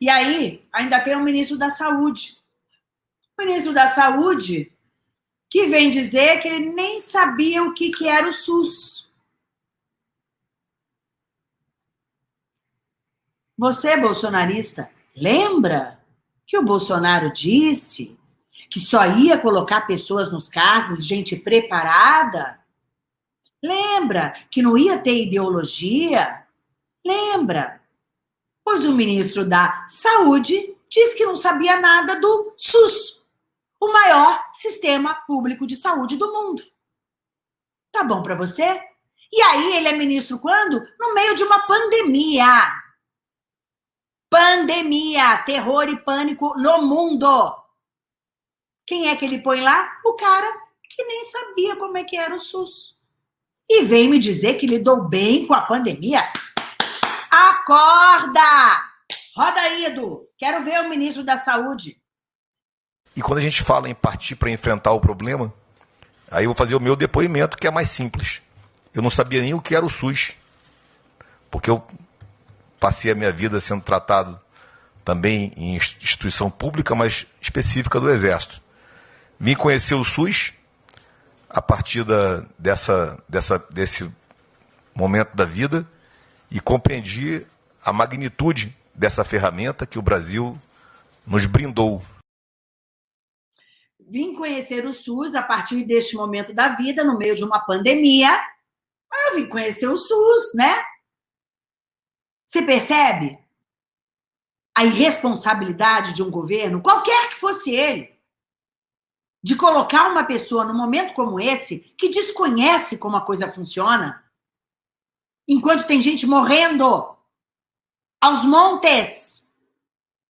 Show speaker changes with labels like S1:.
S1: E aí, ainda tem o ministro da Saúde. O ministro da Saúde que vem dizer que ele nem sabia o que, que era o SUS. Você, bolsonarista, lembra que o Bolsonaro disse que só ia colocar pessoas nos cargos, gente preparada? Lembra que não ia ter ideologia? Lembra? Pois o ministro da Saúde disse que não sabia nada do SUS, o maior sistema público de saúde do mundo. Tá bom para você? E aí ele é ministro quando? No meio de uma pandemia. Pandemia, terror e pânico no mundo. Quem é que ele põe lá? O cara que nem sabia como é que era o SUS. E vem me dizer que lidou bem com a pandemia? Acorda! Roda aí, Edu. Quero ver o ministro da Saúde.
S2: E quando a gente fala em partir para enfrentar o problema, aí eu vou fazer o meu depoimento, que é mais simples. Eu não sabia nem o que era o SUS. Porque eu passei a minha vida sendo tratado também em instituição pública, mas específica do Exército. Vim conhecer o SUS a partir da, dessa, dessa, desse momento da vida e compreendi a magnitude dessa ferramenta que o Brasil nos brindou.
S1: Vim conhecer o SUS a partir deste momento da vida, no meio de uma pandemia. Eu vim conhecer o SUS, né? Você percebe a irresponsabilidade de um governo, qualquer que fosse ele, de colocar uma pessoa num momento como esse, que desconhece como a coisa funciona, enquanto tem gente morrendo aos montes